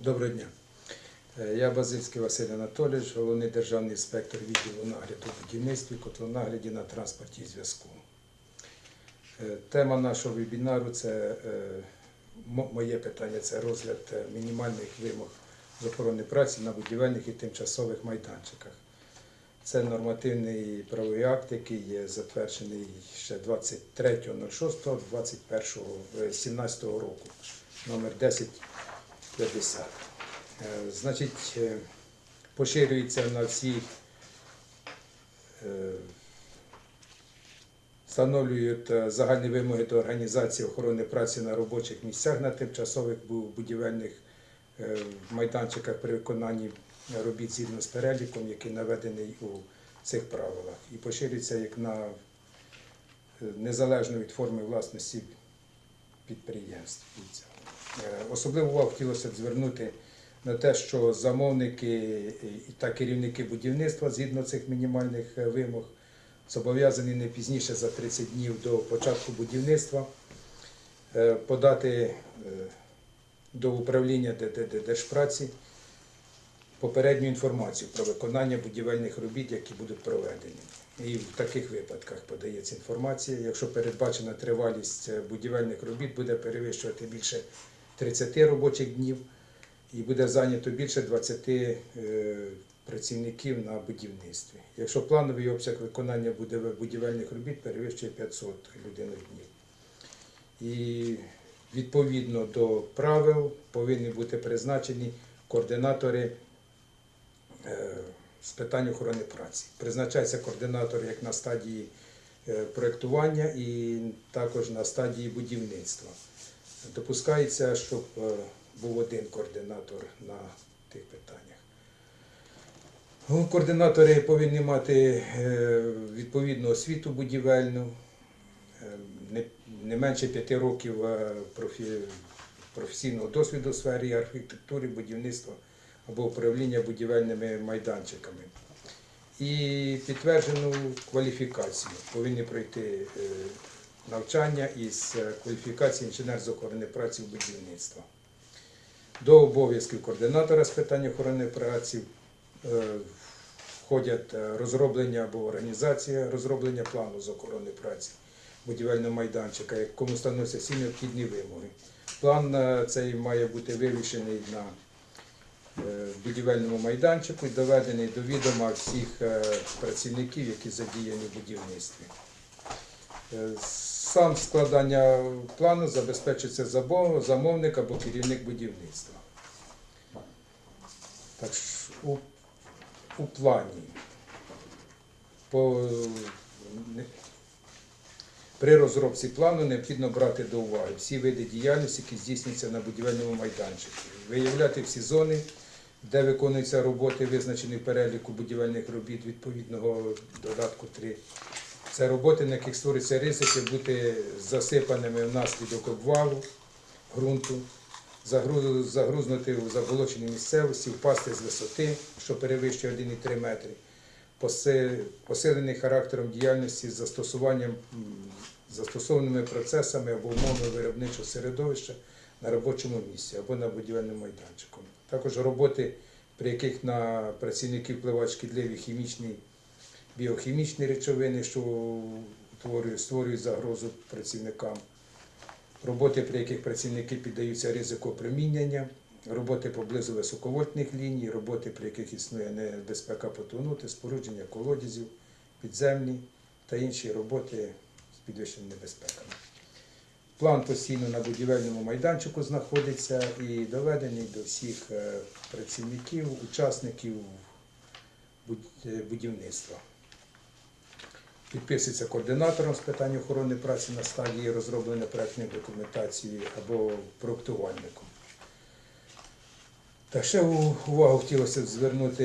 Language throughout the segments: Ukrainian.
Доброго дня. Е, я Базильський Василь Анатолійович, головний державний інспектор відділу нагляду в будівництві, котлонагляді на транспорті і зв'язку. Е, тема нашого вебінару це е, моє питання це розгляд мінімальних вимог з охорони праці на будівельних і тимчасових майданчиках. Це нормативний правовий акт, який є затверджений ще 23.06.2017 року, номер 10. 50. Е, значить, е, поширюється на всі, е, встановлюють загальні вимоги до організації охорони праці на робочих місцях на тимчасових будівельних майданчиках при виконанні робіт згідно з переліком, який наведений у цих правилах. І поширюється як на незалежно від форми власності підприємств. Е, Особливу увагу хотілося б звернути на те, що замовники та керівники будівництва згідно цих мінімальних е, вимог зобов'язані не пізніше за 30 днів до початку будівництва е, подати до управління Держпраці попередню інформацію про виконання будівельних робіт, які будуть проведені. І в таких випадках подається інформація. Якщо передбачена тривалість будівельних робіт буде перевищувати більше 30 робочих днів і буде зайнято більше 20 е, працівників на будівництві. Якщо плановий обсяг виконання будівельних робіт перевищує 500 людинних днів. І відповідно до правил повинні бути призначені координатори е, з питань охорони праці. Призначається координатор як на стадії е, проєктування і також на стадії будівництва. Допускається, щоб е, був один координатор на тих питаннях. Ну, Координатори повинні мати е, відповідну освіту будівельну, е, не, менше п'яти років професійного досвіду у сфері архітектури, будівництва або управління будівельними майданчиками. І підтверджену кваліфікацію. Повинні пройти навчання із е, кваліфікації інженер з охорони праці в будівництва. До обов'язків координатора з питань охорони праці е, входять е, розроблення або організація розроблення плану з охорони праці будівельного майданчика, якому становляться всі необхідні вимоги. План цей має бути вивішений на будівельному майданчику і доведений до відома всіх працівників, які задіяні в будівництві. Е, Сам складання плану забезпечується замовник або керівник будівництва. Так що у, у плані по, не- при розробці плану необхідно брати до уваги всі види діяльності, які здійснюються на будівельному майданчику, виявляти всі зони, де виконуються роботи, визначені переліку будівельних робіт відповідного додатку 3. Це роботи, на яких створюються ризики бути засипаними внаслідок обвалу ґрунту, загрузнути у заболоченій місцевості, впасти з висоти, що перевищує 1,3 метри, посилений характером діяльності з застосуванням застосованими процесами або умовами виробничого середовища на робочому місці або на будівельному майданчику. Також роботи, при яких на працівників впливають шкідливі хімічні біохімічні речовини, що створюють загрозу працівникам, роботи, при яких працівники піддаються ризику опромінення, роботи поблизу високовольтних ліній, роботи, при яких існує небезпека потонути, спорудження колодязів, підземні та інші роботи з підвищеними небезпеками. План постійно на будівельному майданчику знаходиться і доведений до всіх е, працівників, учасників будівництва. Підписується координатором з питань охорони праці на стадії розроблення проектної документації або проектувальником. Та ще увагу хотілося б звернути,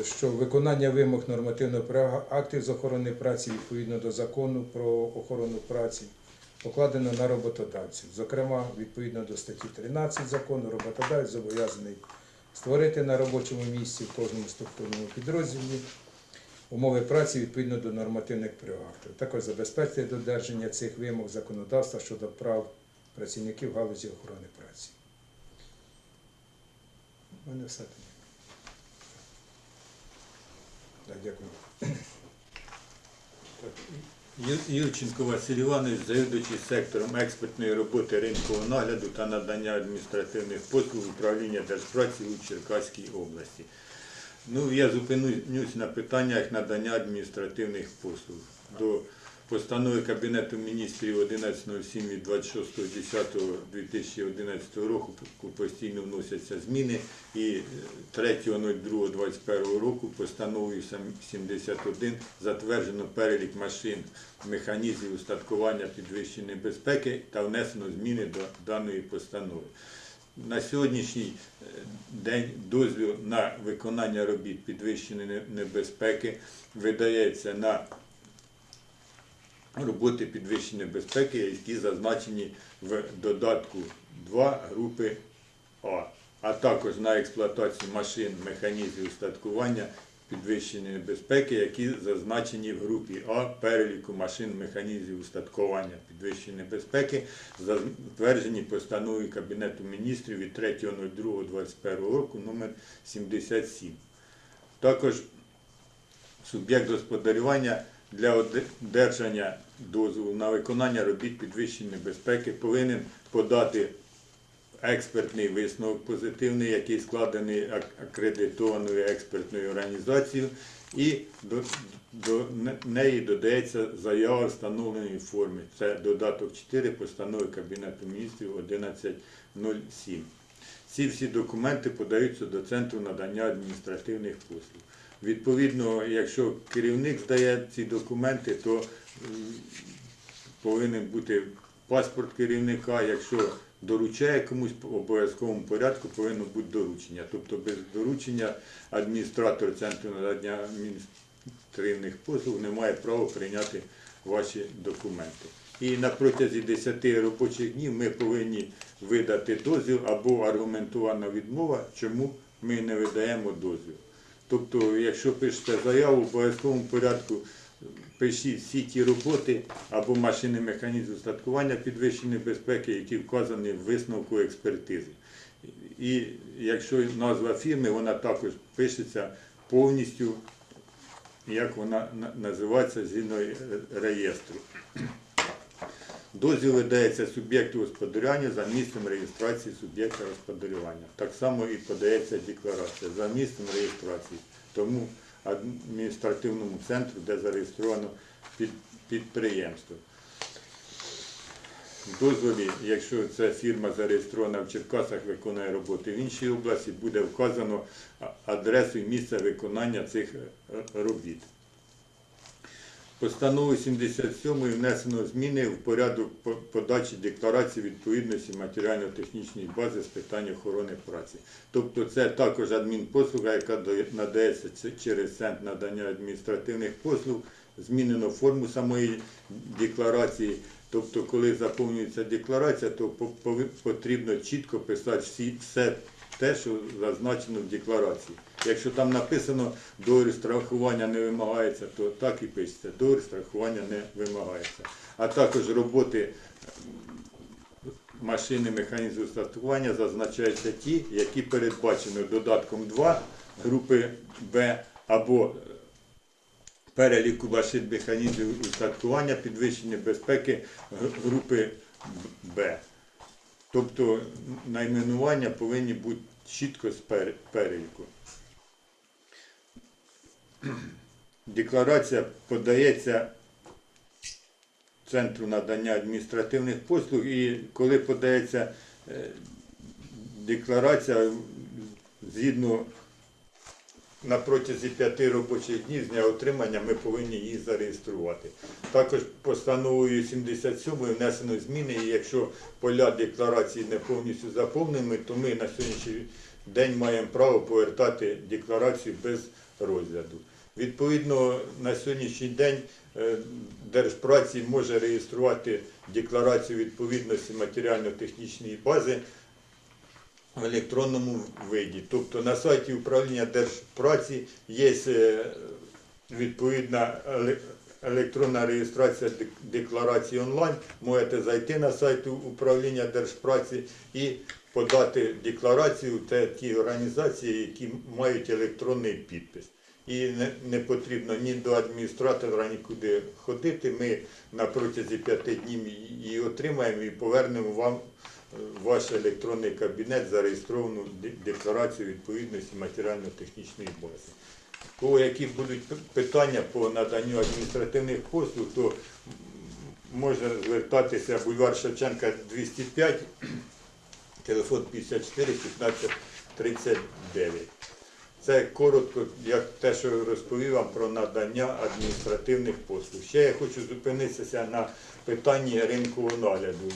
е, що виконання вимог нормативного права актів з охорони праці відповідно до закону про охорону праці покладено на роботодавців. Зокрема, відповідно до статті 13 закону, роботодавець зобов'язаний створити на робочому місці в кожному структурному підрозділі умови праці відповідно до нормативних актів. Також забезпечити додержання цих вимог законодавства щодо прав працівників галузі охорони праці. У мене все. Так, дякую. Юрченко Василь Іванович, завідуючий сектором експертної роботи ринкового нагляду та надання адміністративних послуг управління Держпраці у Черкаській області. Ну, я зупинюсь на питаннях надання адміністративних послуг. До постанови Кабінету міністрів 1107 від 26.10.2011 року постійно вносяться зміни і е, 3.02.21 року постановою 71 затверджено перелік машин, механізмів устаткування підвищеної безпеки та внесено зміни до даної постанови. На сьогоднішній е, день дозвіл на виконання робіт підвищеної небезпеки видається на роботи підвищення безпеки, які зазначені в додатку 2 групи А, а також на експлуатацію машин, механізмів устаткування підвищеної безпеки, які зазначені в групі А переліку машин, механізмів устаткування підвищеної безпеки, затверджені постановою Кабінету міністрів від 3.02.21 року номер 77. Також суб'єкт господарювання для одержання дозволу на виконання робіт підвищеної безпеки повинен подати експертний висновок позитивний, який складений акредитованою експертною організацією, і до, до неї додається заява встановленої форми. Це додаток 4 постанови Кабінету міністрів 1107. Ці всі документи подаються до центру надання адміністративних послуг. Відповідно, якщо керівник здає ці документи, то повинен бути паспорт керівника. Якщо доручає комусь в обов'язковому порядку, повинно бути доручення. Тобто без доручення адміністратор центру надання адміністративних послуг не має права прийняти ваші документи. І на протязі 10 робочих днів ми повинні видати дозвіл або аргументована відмова, чому ми не видаємо дозвіл. Тобто, якщо пишете заяву в обов'язковому порядку, пишіть всі ті роботи або машини механізму устаткування підвищеної безпеки, які вказані в висновку експертизи. І якщо назва фірми, вона також пишеться повністю, як вона називається згідно реєстру. Дозвіл видається суб'єкту господарювання за місцем реєстрації суб'єкта господарювання. Так само і подається декларація за місцем реєстрації тому адміністративному центру, де зареєстровано підприємство. Дозволі, якщо ця фірма зареєстрована в Черкасах, виконує роботи в іншій області, буде вказано адресу і місце виконання цих е, робіт. Постановою 77 внесено зміни в порядок подачі декларації відповідності матеріально-технічної бази з питань охорони праці. Тобто це також адмінпослуга, яка надається через центр надання адміністративних послуг. Змінено форму самої декларації. Тобто, коли заповнюється декларація, то потрібно чітко писати все те, що зазначено в декларації. Якщо там написано договір страхування не вимагається, то так і пишеться. Договір страхування не вимагається. А також роботи машини механізму страхування зазначаються ті, які передбачені додатком 2 групи Б або переліку машин механізмів устаткування підвищення безпеки групи Б. Тобто найменування повинні бути чітко з переліку. Декларація подається Центру надання адміністративних послуг і коли подається е, декларація згідно на протязі п'яти робочих днів з дня отримання ми повинні її зареєструвати. Також постановою 77 внесено зміни, і якщо поля декларації не повністю заповнені, то ми на сьогоднішній день маємо право повертати декларацію без розгляду. Відповідно, на сьогоднішній день е, Держпраці може реєструвати декларацію відповідності матеріально-технічної бази в електронному виді. Тобто на сайті управління Держпраці є е, відповідна електронна реєстрація декларації онлайн. Можете зайти на сайт управління Держпраці і подати декларацію, це ті організації, які мають електронний підпис. І не, потрібно ні до адміністратора нікуди ходити. Ми на протязі п'яти днів її отримаємо і повернемо вам е, ваш електронний кабінет зареєстровану декларацію відповідності матеріально-технічної бази. Кого які будуть питання по наданню адміністративних послуг, то м, може звертатися бульвар Шевченка 205, телефон 54 15 39. Це коротко, як те, що розповів вам про надання адміністративних послуг. Ще я хочу зупинитися на питанні ринкового нагляду.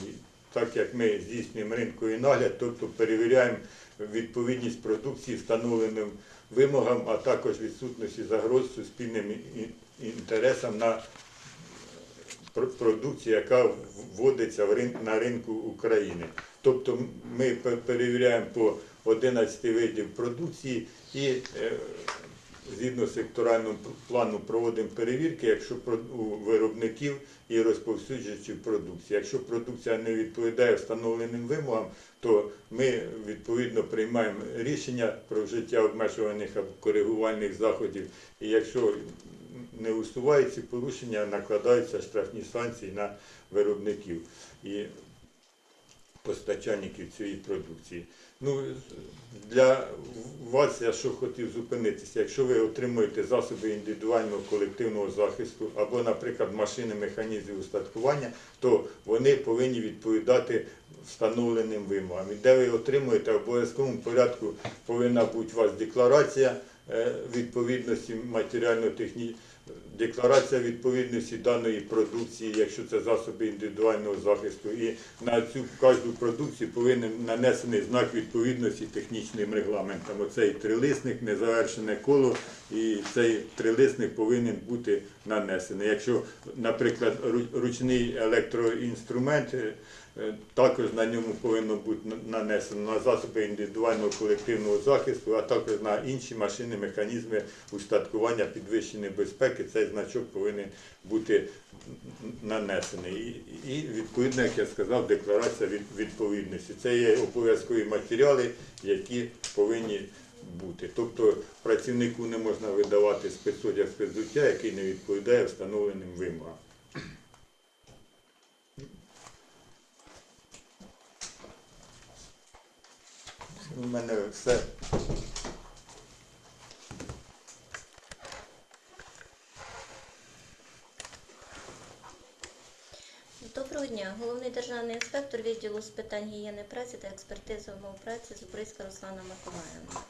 Так як ми здійснюємо ринковий нагляд, тобто перевіряємо відповідність продукції встановленим вимогам, а також відсутності загроз суспільним інтересам на пр- продукції, яка вводиться на ринку України. Тобто ми перевіряємо по 11 видів продукції і е, згідно секторального п- плану проводимо перевірки, якщо у виробників і розповсюджувачів продукції. Якщо продукція не відповідає встановленим вимогам, то ми відповідно приймаємо рішення про вжиття обмежувальних або коригувальних заходів. І якщо не усувають ці порушення, накладаються штрафні санкції на виробників і постачальників цієї продукції. Ну, для вас я що хотів зупинитися. Якщо ви отримуєте засоби індивідуального колективного захисту або, наприклад, машини механізмів устаткування, то вони повинні відповідати встановленим вимогам. І де ви отримуєте в обов'язковому порядку повинна бути у вас декларація е, відповідності матеріально-технічної декларація відповідності даної продукції, якщо це засоби індивідуального захисту, і на цю кожну продукцію повинен нанесений знак відповідності технічним регламентам. Оцей трилисник, незавершене коло, і цей трилисник повинен бути нанесений. Якщо, наприклад, ручний електроінструмент, е, також на ньому повинно бути нанесено на засоби індивідуального колективного захисту, а також на інші машини, механізми устаткування підвищеної безпеки. Цей значок повинен бути нанесений. І, відповідно, як я сказав, декларація відповідності. Це є обов'язкові матеріали, які повинні бути. Тобто працівнику не можна видавати спецодяг спецзуття, який не відповідає встановленим вимогам. У мене все. Доброго Головний державний інспектор відділу з питань гігієни праці та експертизи умов праці Зубрицька Руслана Миколаївна.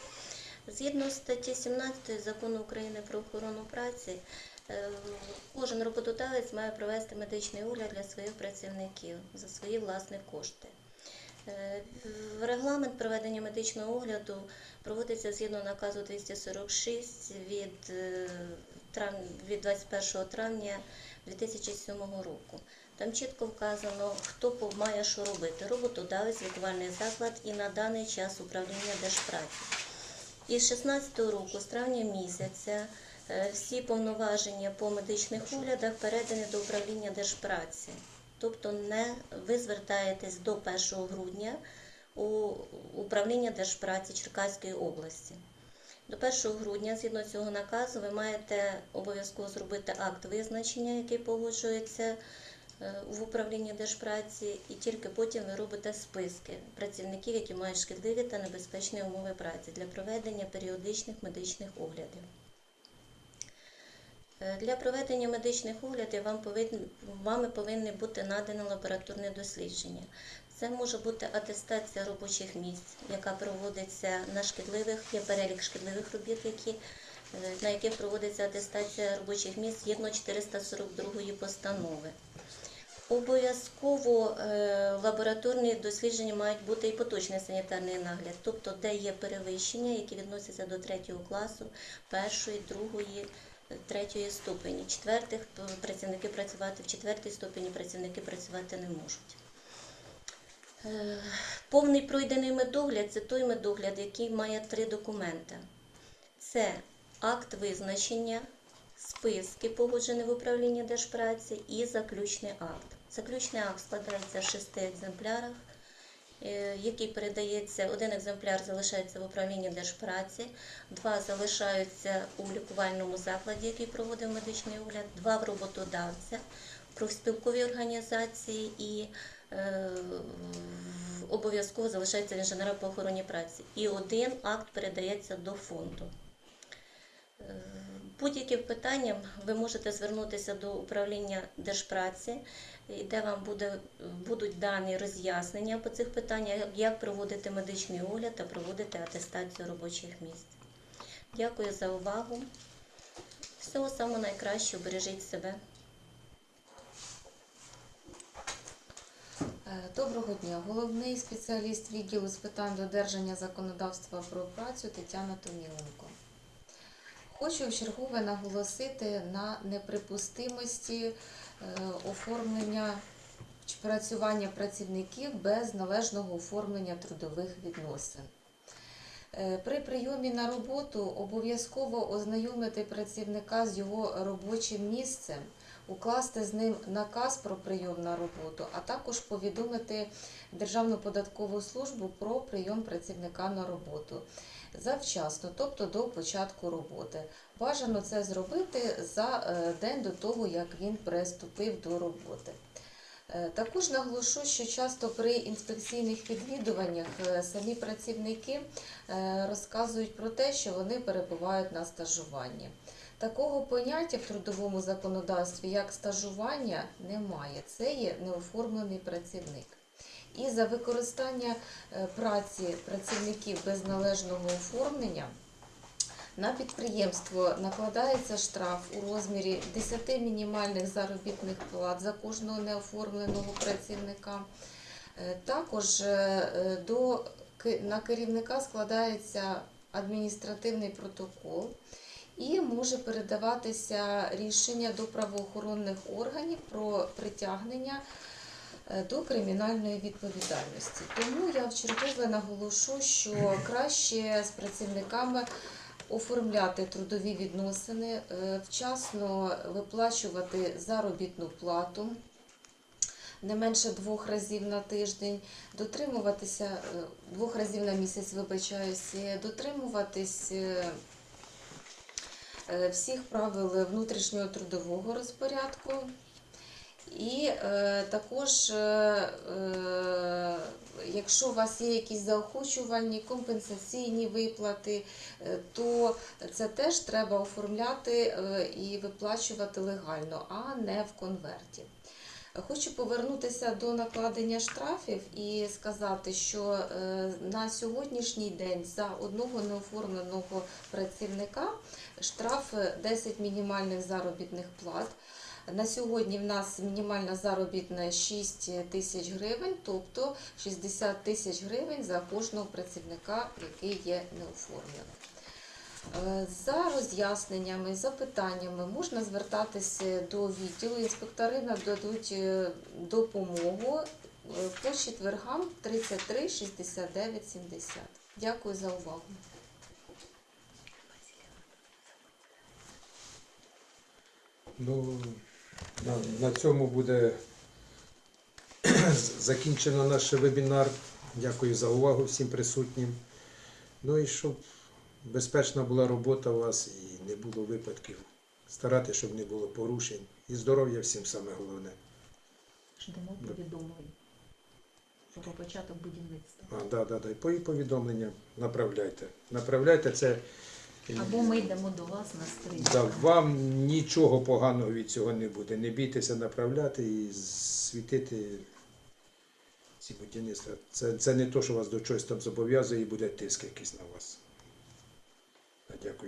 Згідно статті 17 закону України про охорону праці, е, кожен роботодавець має провести медичний огляд для своїх працівників за свої власні кошти. Е, Регламент проведення медичного огляду проводиться згідно наказу 246 від, е, від 21 травня 2007 року. Там чітко вказано, хто має що робити. Роботодавець, лікувальний заклад і на даний час управління Держпраці. Із 16 року, з травня місяця, е, всі повноваження по медичних оглядах передані до управління Держпраці. Тобто не ви звертаєтесь до 1 грудня у управління Держпраці Черкаської області. До 1 грудня, згідно цього наказу, ви маєте обов'язково зробити акт визначення, який погоджується в управлінні Держпраці, і тільки потім ви робите списки працівників, які мають шкідливі та небезпечні умови праці для проведення періодичних медичних оглядів. Е, Для проведення медичних оглядів вам повинні, вами повинні бути надані лабораторне дослідження. Це може бути атестація робочих місць, яка проводиться на шкідливих, є перелік шкідливих робіт, які, е, на яких проводиться атестація робочих місць згідно 442 постанови. Обов'язково е, лабораторні дослідження мають бути і поточний санітарний нагляд, тобто де є перевищення, які відносяться до третього класу, першої, другої, е, третьої ступені. Четвертих працівники працювати в четвертій ступені працівники працювати не можуть. Е, Повний пройдений медогляд це той медогляд, який має три документи. Це акт визначення, списки, погоджені в управлінні Держпраці, і заключний акт. Заключний акт складається в шести екземплярах е, який передається, один екземпляр залишається в управлінні держпраці, два залишаються у лікувальному закладі, який проводив медичний огляд, два в роботодавця, в профспілковій організації і е, обов'язково залишається інженера по охороні праці. І один акт передається до фонду. Е, Будь-яким питанням ви можете звернутися до управління держпраці, де вам буде, будуть дані роз'яснення по цих питаннях, як проводити медичний огляд та проводити атестацію робочих місць. Дякую за увагу. Всього самого найкращого, бережіть себе. Е, Доброго дня. Головний спеціаліст відділу з питань додержання законодавства про працю Тетяна Томіленко. Хочу вчергове наголосити на неприпустимості оформлення чи працювання працівників без належного оформлення трудових відносин. Е, При прийомі на роботу обов'язково ознайомити працівника з його робочим місцем, укласти з ним наказ про прийом на роботу, а також повідомити Державну податкову службу про прийом працівника на роботу завчасно, тобто до початку роботи. Бажано це зробити за е, день до того, як він приступив до роботи. Е, Також наголошу, що часто при інспекційних відвідуваннях е, самі працівники розказують про те, що вони перебувають на стажуванні. Такого поняття в трудовому законодавстві, як стажування, немає. Це є неоформлений працівник. І за використання е, праці працівників без належного оформлення на підприємство накладається штраф у розмірі 10 мінімальних заробітних плат за кожного неоформленого працівника. Е, Також е, до, на керівника складається адміністративний протокол і може передаватися рішення до правоохоронних органів про притягнення до кримінальної відповідальності. Тому я вчергове наголошу, що краще з працівниками оформляти трудові відносини, е, вчасно виплачувати заробітну плату. Не менше двох разів на тиждень, дотримуватися е, двох разів на місяць, вибачаюся, дотримуватись е, е, всіх правил внутрішнього трудового розпорядку. І е, також, е, е, якщо у вас є якісь заохочувальні компенсаційні виплати, е, то це теж треба оформляти е, і виплачувати легально, а не в конверті. Хочу повернутися до накладення штрафів і сказати, що е, на сьогоднішній день за одного неоформленого працівника штраф е, 10 мінімальних заробітних плат. На сьогодні в нас мінімальна заробітна 6 тисяч гривень, тобто 60 тисяч гривень за кожного працівника, який є неоформленим. Е, За роз'ясненнями, запитаннями можна звертатися до відділу. Інспектори нададуть е, допомогу е, по четвергам 33 69 70. Дякую за увагу. Ну, на, на цьому буде закінчено наш вебінар. Дякую за увагу всім присутнім. Ну і щоб безпечна була робота у вас і не було випадків. Старатися, щоб не було порушень. І здоров'я всім саме головне. Ждемо повідомлень про початок будівництва. А, да, да, да. І повідомлення направляйте. Направляйте це. Або ми йдемо до вас на стрій. Да, вам нічого поганого від цього не буде. Не бійтеся направляти і світити ці будівництва. Це, це не то, що вас до чогось там зобов'язує і буде тиск якийсь на вас. Дякую.